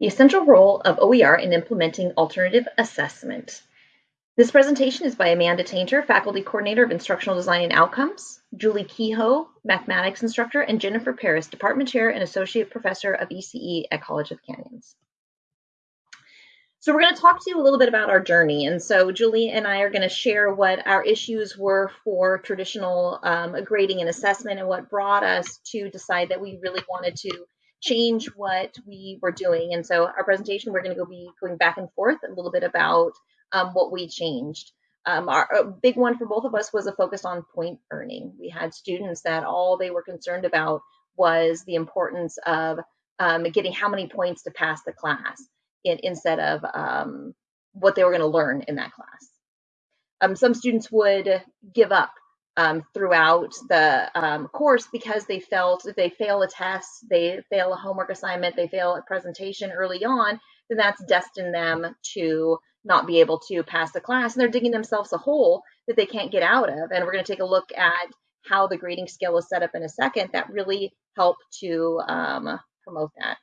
the essential role of OER in implementing alternative assessment. This presentation is by Amanda Tainter, Faculty Coordinator of Instructional Design and Outcomes, Julie Kehoe, Mathematics Instructor, and Jennifer Paris, Department Chair and Associate Professor of ECE at College of Canyons. So we're going to talk to you a little bit about our journey. And so Julie and I are going to share what our issues were for traditional um, grading and assessment and what brought us to decide that we really wanted to change what we were doing. And so our presentation, we're going to go be going back and forth a little bit about um, what we changed. Um, our big one for both of us was a focus on point earning. We had students that all they were concerned about was the importance of um, getting how many points to pass the class in, instead of um, what they were going to learn in that class. Um, some students would give up um, throughout the um, course because they felt if they fail a test, they fail a homework assignment, they fail a presentation early on, then that's destined them to not be able to pass the class. And they're digging themselves a hole that they can't get out of. And we're going to take a look at how the grading scale is set up in a second that really help to um, promote that.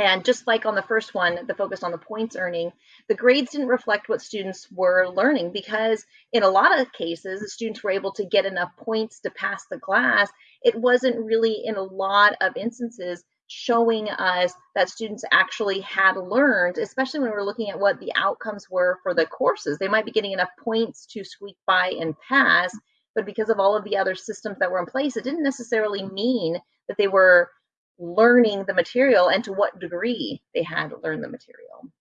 And just like on the first one, the focus on the points earning, the grades didn't reflect what students were learning because in a lot of cases, the students were able to get enough points to pass the class. It wasn't really in a lot of instances showing us that students actually had learned, especially when we're looking at what the outcomes were for the courses. They might be getting enough points to squeak by and pass, but because of all of the other systems that were in place, it didn't necessarily mean that they were learning the material and to what degree they had learned the material.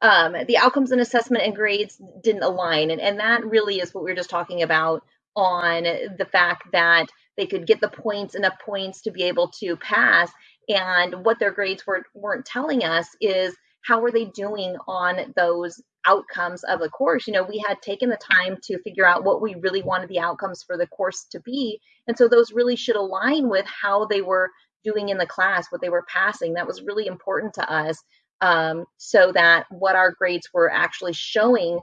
Um, the outcomes and assessment and grades didn't align. And, and that really is what we were just talking about on the fact that they could get the points, enough points to be able to pass. And what their grades were, weren't telling us is how were they doing on those outcomes of the course. You know, we had taken the time to figure out what we really wanted the outcomes for the course to be. And so those really should align with how they were doing in the class, what they were passing. That was really important to us um, so that what our grades were actually showing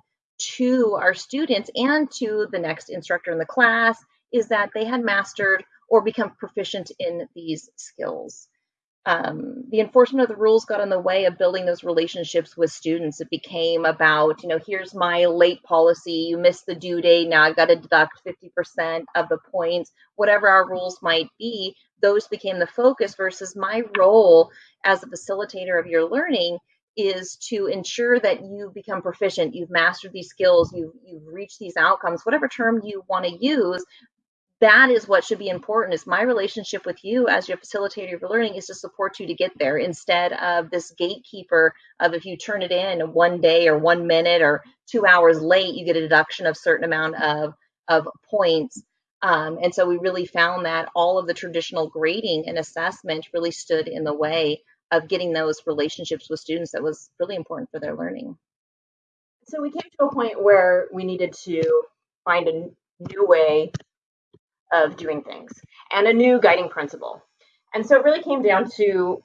to our students and to the next instructor in the class is that they had mastered or become proficient in these skills um, the enforcement of the rules got in the way of building those relationships with students. It became about, you know, here's my late policy. You missed the due date. Now I've got to deduct 50% of the points. Whatever our rules might be, those became the focus versus my role as a facilitator of your learning is to ensure that you become proficient, you've mastered these skills, you've, you've reached these outcomes, whatever term you want to use, that is what should be important is my relationship with you as your facilitator of learning is to support you to get there instead of this gatekeeper of if you turn it in one day or one minute or two hours late you get a deduction of certain amount of of points. Um, and so we really found that all of the traditional grading and assessment really stood in the way of getting those relationships with students that was really important for their learning. So we came to a point where we needed to find a new way of doing things and a new guiding principle. And so it really came down to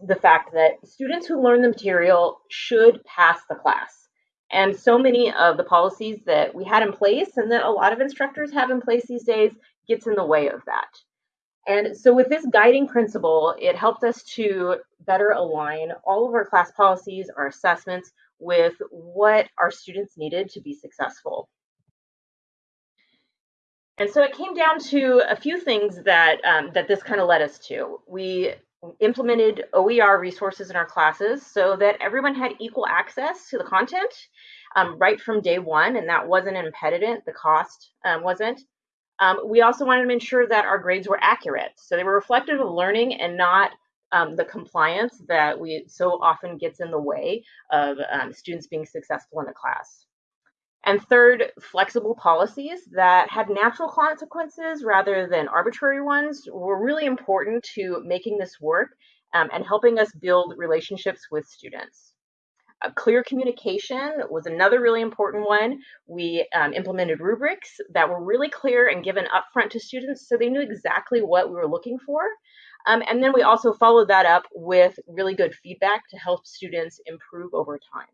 the fact that students who learn the material should pass the class. And so many of the policies that we had in place and that a lot of instructors have in place these days gets in the way of that. And so with this guiding principle, it helped us to better align all of our class policies, our assessments with what our students needed to be successful. And so it came down to a few things that um, that this kind of led us to. We implemented OER resources in our classes so that everyone had equal access to the content um, right from day one, and that wasn't an impediment. The cost um, wasn't. Um, we also wanted to ensure that our grades were accurate, so they were reflective of learning and not um, the compliance that we so often gets in the way of um, students being successful in the class. And third, flexible policies that had natural consequences rather than arbitrary ones were really important to making this work um, and helping us build relationships with students. Uh, clear communication was another really important one. We um, implemented rubrics that were really clear and given upfront to students so they knew exactly what we were looking for. Um, and then we also followed that up with really good feedback to help students improve over time.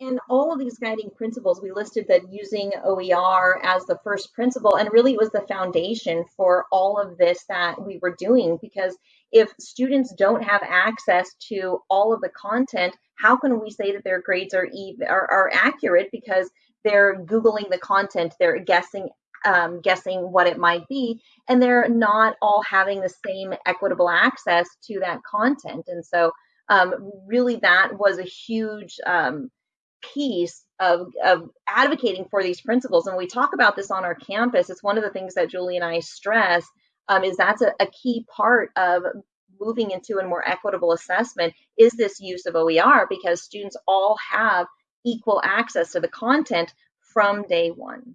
And all of these guiding principles, we listed that using OER as the first principle, and really it was the foundation for all of this that we were doing. Because if students don't have access to all of the content, how can we say that their grades are even are, are accurate? Because they're googling the content, they're guessing um, guessing what it might be, and they're not all having the same equitable access to that content. And so, um, really, that was a huge um, piece of, of advocating for these principles. And we talk about this on our campus. It's one of the things that Julie and I stress um, is that's a, a key part of moving into a more equitable assessment is this use of OER because students all have equal access to the content from day one.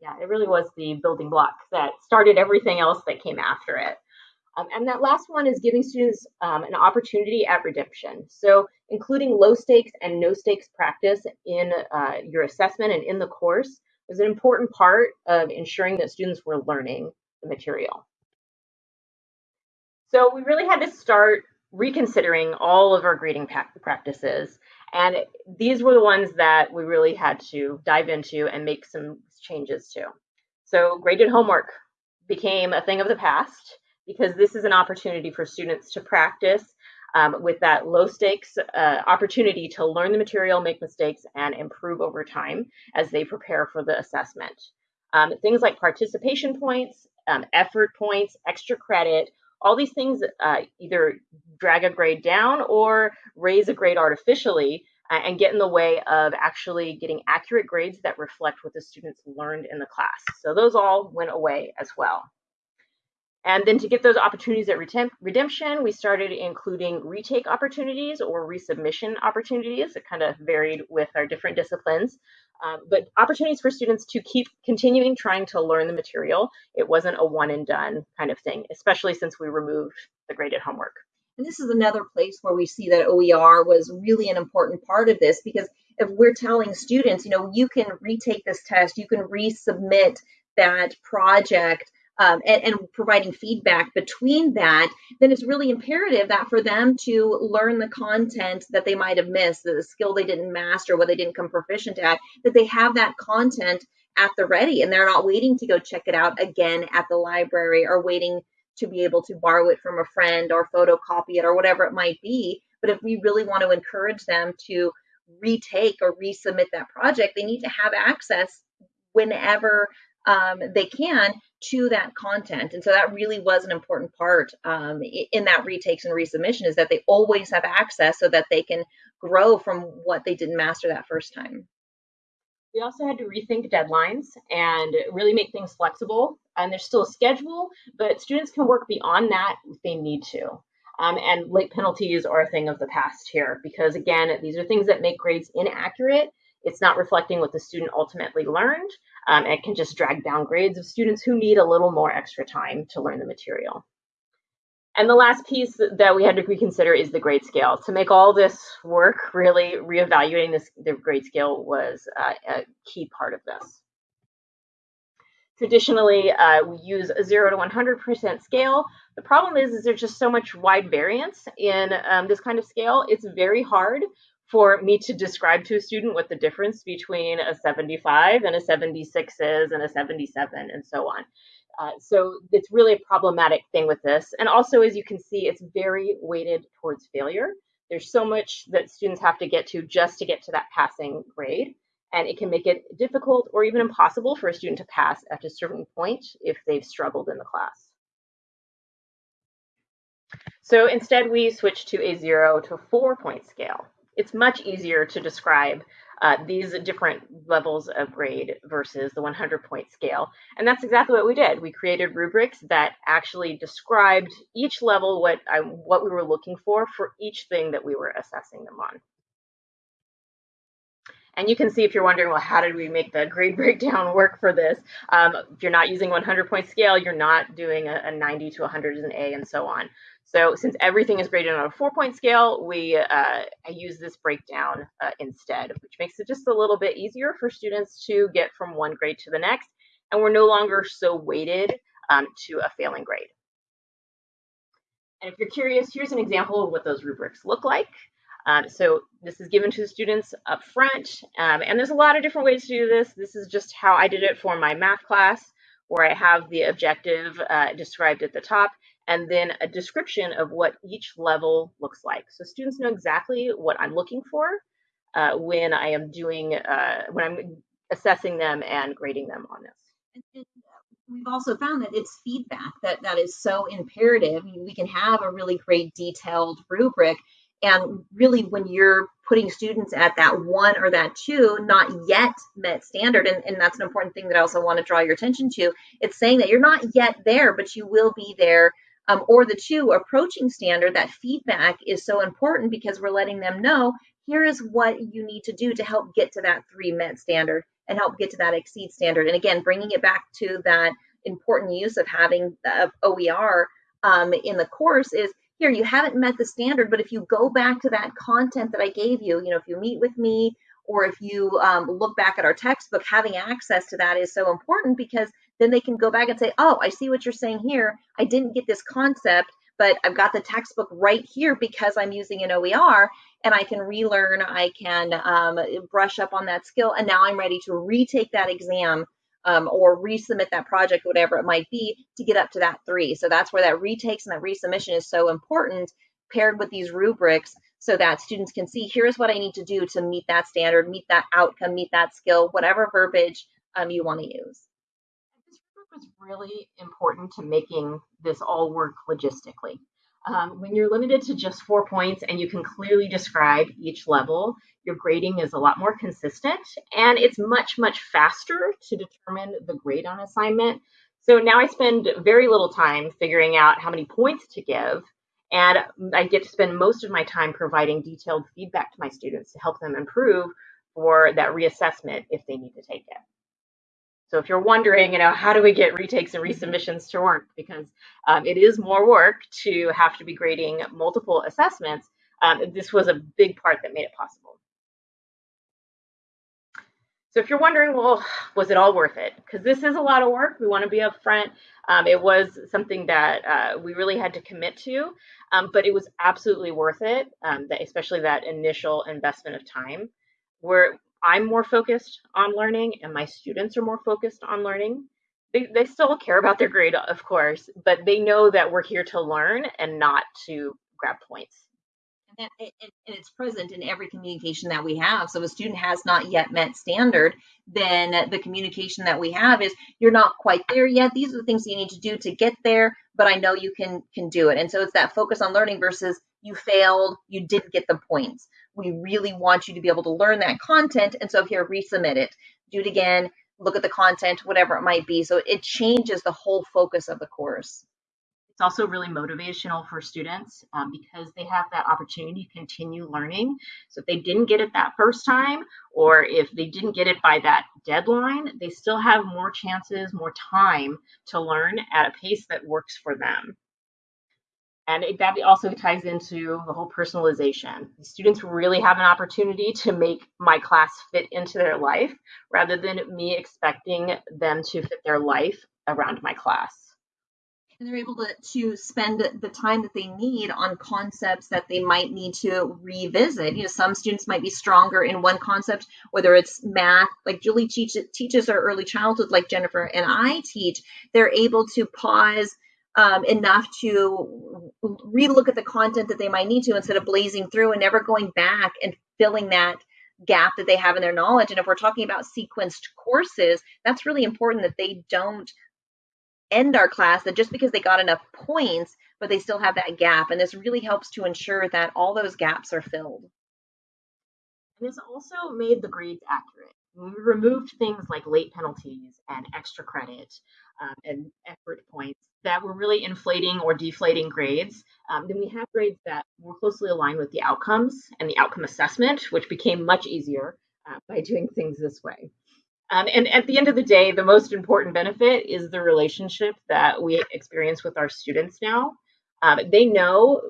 Yeah, it really was the building block that started everything else that came after it. Um, and that last one is giving students um, an opportunity at redemption. So including low stakes and no stakes practice in uh, your assessment and in the course is an important part of ensuring that students were learning the material. So we really had to start reconsidering all of our grading practices. And these were the ones that we really had to dive into and make some changes to. So graded homework became a thing of the past because this is an opportunity for students to practice um, with that low stakes uh, opportunity to learn the material, make mistakes, and improve over time as they prepare for the assessment. Um, things like participation points, um, effort points, extra credit, all these things uh, either drag a grade down or raise a grade artificially uh, and get in the way of actually getting accurate grades that reflect what the students learned in the class. So those all went away as well. And then to get those opportunities at redemption, we started including retake opportunities or resubmission opportunities. It kind of varied with our different disciplines. Um, but opportunities for students to keep continuing trying to learn the material. It wasn't a one and done kind of thing, especially since we removed the graded homework. And this is another place where we see that OER was really an important part of this because if we're telling students, you know, you can retake this test, you can resubmit that project um, and, and, providing feedback between that, then it's really imperative that for them to learn the content that they might have missed, the skill they didn't master, what they didn't come proficient at, that they have that content at the ready and they're not waiting to go check it out again at the library or waiting to be able to borrow it from a friend or photocopy it or whatever it might be. But if we really want to encourage them to retake or resubmit that project, they need to have access whenever um, they can to that content. And so that really was an important part um, in that retakes and resubmission is that they always have access so that they can grow from what they didn't master that first time. We also had to rethink deadlines and really make things flexible. And there's still a schedule, but students can work beyond that if they need to. Um, and late penalties are a thing of the past here because, again, these are things that make grades inaccurate it's not reflecting what the student ultimately learned. Um, it can just drag down grades of students who need a little more extra time to learn the material. And the last piece that we had to reconsider is the grade scale. To make all this work, really reevaluating this, the grade scale was uh, a key part of this. Traditionally, uh, we use a 0 to 100% scale. The problem is, is there's just so much wide variance in um, this kind of scale. It's very hard for me to describe to a student what the difference between a 75 and a 76 is and a 77 and so on. Uh, so it's really a problematic thing with this. And also, as you can see, it's very weighted towards failure. There's so much that students have to get to just to get to that passing grade. And it can make it difficult or even impossible for a student to pass at a certain point if they've struggled in the class. So instead, we switch to a zero to four point scale it's much easier to describe uh, these different levels of grade versus the 100 point scale. And that's exactly what we did. We created rubrics that actually described each level what, I, what we were looking for for each thing that we were assessing them on. And you can see if you're wondering, well, how did we make the grade breakdown work for this? Um, if you're not using 100 point scale, you're not doing a, a 90 to 100 is an A and so on. So since everything is graded on a four point scale, we uh, use this breakdown uh, instead, which makes it just a little bit easier for students to get from one grade to the next. And we're no longer so weighted um, to a failing grade. And if you're curious, here's an example of what those rubrics look like. Um, so this is given to the students up front, um, and there's a lot of different ways to do this. This is just how I did it for my math class, where I have the objective uh, described at the top, and then a description of what each level looks like. So students know exactly what I'm looking for uh, when I am doing, uh, when I'm assessing them and grading them on this. We've also found that it's feedback that that is so imperative. We can have a really great detailed rubric and really, when you're putting students at that one or that two, not yet met standard, and, and that's an important thing that I also want to draw your attention to, it's saying that you're not yet there, but you will be there. Um, or the two approaching standard, that feedback is so important because we're letting them know here is what you need to do to help get to that three met standard and help get to that exceed standard. And again, bringing it back to that important use of having the OER um, in the course is here you haven't met the standard but if you go back to that content that i gave you you know if you meet with me or if you um, look back at our textbook having access to that is so important because then they can go back and say oh i see what you're saying here i didn't get this concept but i've got the textbook right here because i'm using an oer and i can relearn i can um, brush up on that skill and now i'm ready to retake that exam um, or resubmit that project, whatever it might be, to get up to that three. So that's where that retakes and that resubmission is so important, paired with these rubrics, so that students can see here's what I need to do to meet that standard, meet that outcome, meet that skill, whatever verbiage um, you want to use. Was really important to making this all work logistically. Um, when you're limited to just four points and you can clearly describe each level, your grading is a lot more consistent and it's much, much faster to determine the grade on assignment. So now I spend very little time figuring out how many points to give and I get to spend most of my time providing detailed feedback to my students to help them improve for that reassessment if they need to take it. So if you're wondering, you know, how do we get retakes and resubmissions to work? Because um, it is more work to have to be grading multiple assessments. Um, this was a big part that made it possible. So if you're wondering, well, was it all worth it? Because this is a lot of work. We want to be upfront. Um, it was something that uh, we really had to commit to, um, but it was absolutely worth it, um, that, especially that initial investment of time. We're, I'm more focused on learning and my students are more focused on learning. They, they still care about their grade, of course, but they know that we're here to learn and not to grab points. And, and, it's present in every communication that we have. So if a student has not yet met standard, then the communication that we have is you're not quite there yet. These are the things you need to do to get there, but I know you can can do it. And so it's that focus on learning versus you failed, you didn't get the points. We really want you to be able to learn that content. And so here, resubmit it, do it again, look at the content, whatever it might be. So it changes the whole focus of the course. It's also really motivational for students um, because they have that opportunity to continue learning. So if they didn't get it that first time, or if they didn't get it by that deadline, they still have more chances, more time to learn at a pace that works for them. And it, that also ties into the whole personalization. Students really have an opportunity to make my class fit into their life rather than me expecting them to fit their life around my class. And they're able to, to spend the time that they need on concepts that they might need to revisit. You know, some students might be stronger in one concept, whether it's math, like Julie teach, teaches our early childhood, like Jennifer and I teach. They're able to pause um, enough to relook at the content that they might need to instead of blazing through and never going back and filling that gap that they have in their knowledge. And if we're talking about sequenced courses, that's really important that they don't end our class that just because they got enough points, but they still have that gap. And this really helps to ensure that all those gaps are filled. And this also made the grades accurate. We removed things like late penalties and extra credit um, and effort points that were really inflating or deflating grades. Um, then we have grades that more closely aligned with the outcomes and the outcome assessment, which became much easier uh, by doing things this way. Um, and at the end of the day, the most important benefit is the relationship that we experience with our students now. Um, they know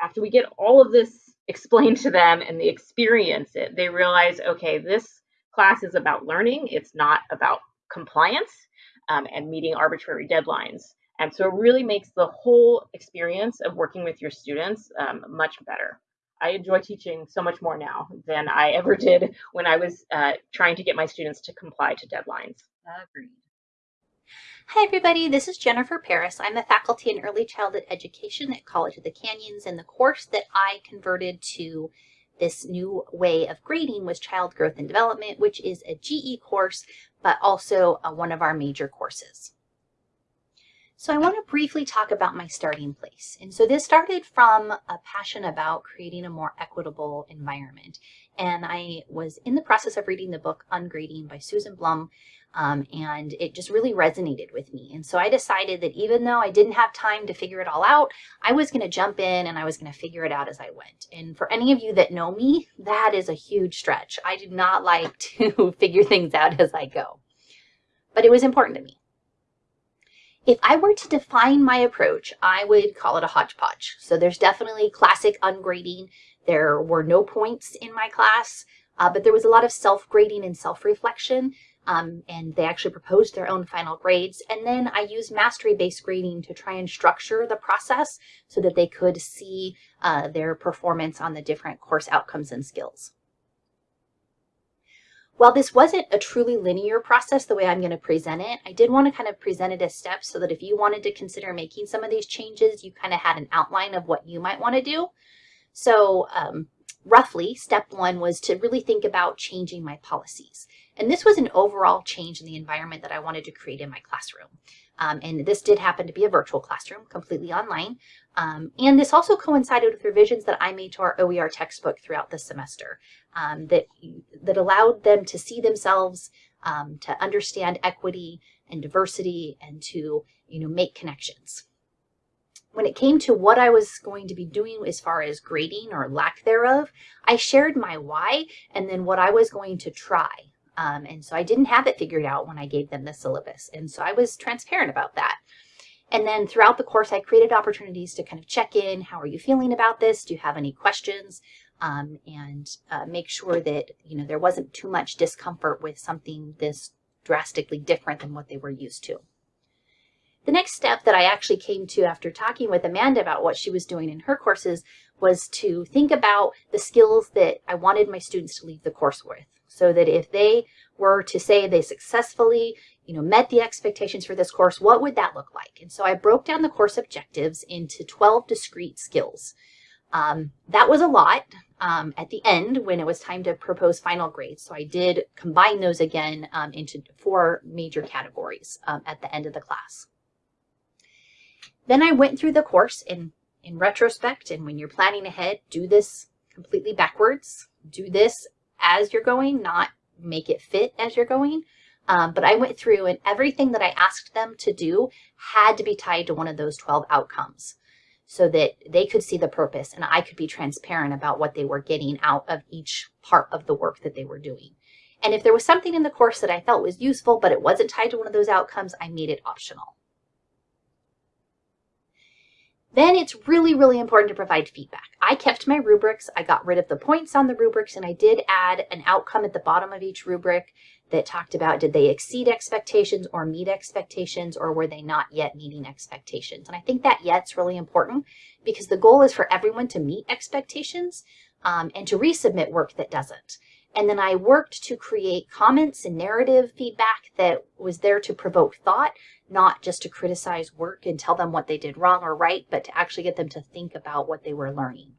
after we get all of this explained to them and they experience it, they realize, okay, this class is about learning. It's not about compliance um, and meeting arbitrary deadlines. And so it really makes the whole experience of working with your students um, much better. I enjoy teaching so much more now than I ever did when I was uh, trying to get my students to comply to deadlines. Agreed. Hi everybody, this is Jennifer Paris. I'm a faculty in early childhood education at College of the Canyons and the course that I converted to this new way of grading was Child Growth and Development, which is a GE course, but also uh, one of our major courses. So I want to briefly talk about my starting place. And so this started from a passion about creating a more equitable environment. And I was in the process of reading the book Ungrading by Susan Blum, um, and it just really resonated with me. And so I decided that even though I didn't have time to figure it all out, I was going to jump in and I was going to figure it out as I went. And for any of you that know me, that is a huge stretch. I do not like to figure things out as I go, but it was important to me. If I were to define my approach, I would call it a hodgepodge. So there's definitely classic ungrading. There were no points in my class, uh, but there was a lot of self-grading and self-reflection um, and they actually proposed their own final grades. And then I used mastery-based grading to try and structure the process so that they could see uh, their performance on the different course outcomes and skills. While this wasn't a truly linear process the way I'm going to present it, I did want to kind of present it as steps so that if you wanted to consider making some of these changes, you kind of had an outline of what you might want to do. So um, roughly, step one was to really think about changing my policies. And this was an overall change in the environment that I wanted to create in my classroom. Um, and this did happen to be a virtual classroom, completely online. Um, and this also coincided with revisions that I made to our OER textbook throughout the semester um, that, that allowed them to see themselves, um, to understand equity and diversity, and to you know make connections. When it came to what I was going to be doing as far as grading or lack thereof, I shared my why and then what I was going to try. Um, and so I didn't have it figured out when I gave them the syllabus. And so I was transparent about that. And then throughout the course, I created opportunities to kind of check in. How are you feeling about this? Do you have any questions? Um, and uh, make sure that, you know, there wasn't too much discomfort with something this drastically different than what they were used to. The next step that I actually came to after talking with Amanda about what she was doing in her courses was to think about the skills that I wanted my students to leave the course with so that if they were to say they successfully you know, met the expectations for this course, what would that look like? And so I broke down the course objectives into 12 discrete skills. Um, that was a lot um, at the end when it was time to propose final grades. So I did combine those again um, into four major categories um, at the end of the class. Then I went through the course in, in retrospect, and when you're planning ahead, do this completely backwards. Do this as you're going, not make it fit as you're going. Um, but I went through and everything that I asked them to do had to be tied to one of those 12 outcomes so that they could see the purpose and I could be transparent about what they were getting out of each part of the work that they were doing. And if there was something in the course that I felt was useful, but it wasn't tied to one of those outcomes, I made it optional. Then it's really, really important to provide feedback. I kept my rubrics. I got rid of the points on the rubrics and I did add an outcome at the bottom of each rubric that talked about did they exceed expectations or meet expectations or were they not yet meeting expectations. And I think that yet's really important because the goal is for everyone to meet expectations um, and to resubmit work that doesn't. And then I worked to create comments and narrative feedback that was there to provoke thought, not just to criticize work and tell them what they did wrong or right, but to actually get them to think about what they were learning.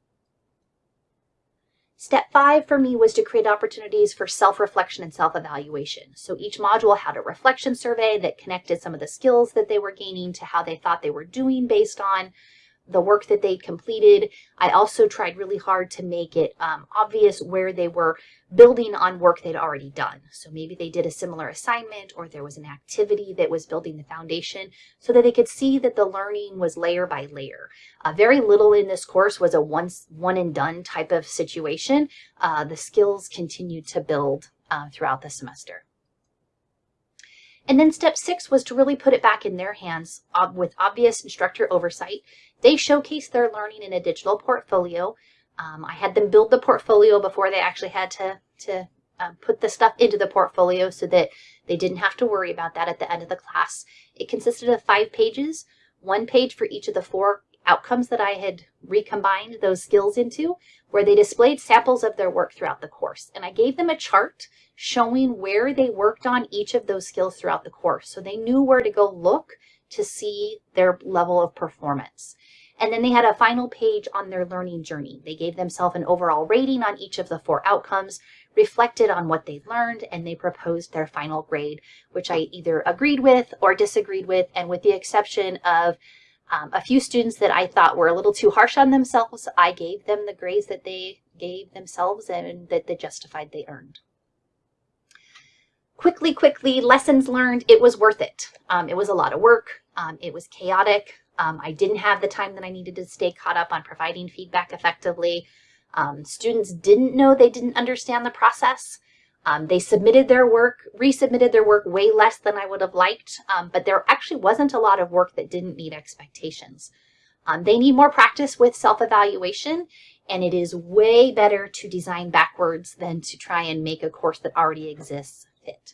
Step five for me was to create opportunities for self-reflection and self-evaluation. So each module had a reflection survey that connected some of the skills that they were gaining to how they thought they were doing based on the work that they'd completed. I also tried really hard to make it um, obvious where they were building on work they'd already done. So maybe they did a similar assignment or there was an activity that was building the foundation so that they could see that the learning was layer by layer. Uh, very little in this course was a once one and done type of situation. Uh, the skills continued to build uh, throughout the semester. And then step six was to really put it back in their hands with obvious instructor oversight. They showcased their learning in a digital portfolio. Um, I had them build the portfolio before they actually had to, to uh, put the stuff into the portfolio so that they didn't have to worry about that at the end of the class. It consisted of five pages, one page for each of the four outcomes that I had recombined those skills into, where they displayed samples of their work throughout the course. And I gave them a chart showing where they worked on each of those skills throughout the course. So they knew where to go look to see their level of performance. And then they had a final page on their learning journey. They gave themselves an overall rating on each of the four outcomes, reflected on what they learned, and they proposed their final grade, which I either agreed with or disagreed with. And with the exception of um, a few students that I thought were a little too harsh on themselves, I gave them the grades that they gave themselves and that they justified they earned. Quickly, quickly, lessons learned, it was worth it. Um, it was a lot of work. Um, it was chaotic. Um, I didn't have the time that I needed to stay caught up on providing feedback effectively. Um, students didn't know they didn't understand the process. Um, they submitted their work, resubmitted their work way less than I would have liked, um, but there actually wasn't a lot of work that didn't meet expectations. Um, they need more practice with self-evaluation, and it is way better to design backwards than to try and make a course that already exists fit.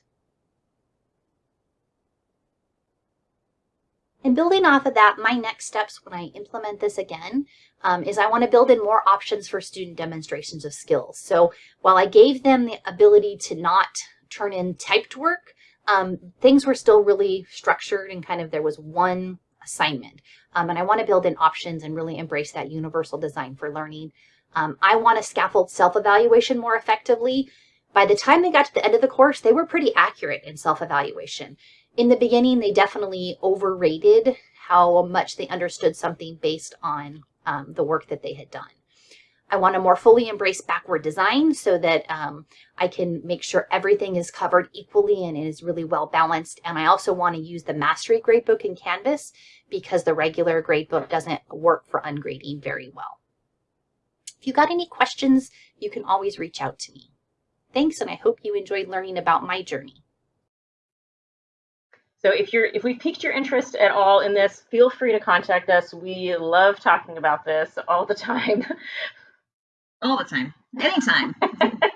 And building off of that, my next steps when I implement this again um, is I want to build in more options for student demonstrations of skills. So while I gave them the ability to not turn in typed work, um, things were still really structured and kind of there was one assignment. Um, and I want to build in options and really embrace that universal design for learning. Um, I want to scaffold self-evaluation more effectively. By the time they got to the end of the course, they were pretty accurate in self-evaluation in the beginning, they definitely overrated how much they understood something based on um, the work that they had done. I want to more fully embrace backward design so that um, I can make sure everything is covered equally and is really well balanced. And I also want to use the Mastery Gradebook in Canvas because the regular gradebook doesn't work for ungrading very well. If you got any questions, you can always reach out to me. Thanks, and I hope you enjoyed learning about my journey. So if you're if we've piqued your interest at all in this, feel free to contact us. We love talking about this all the time. All the time. Anytime.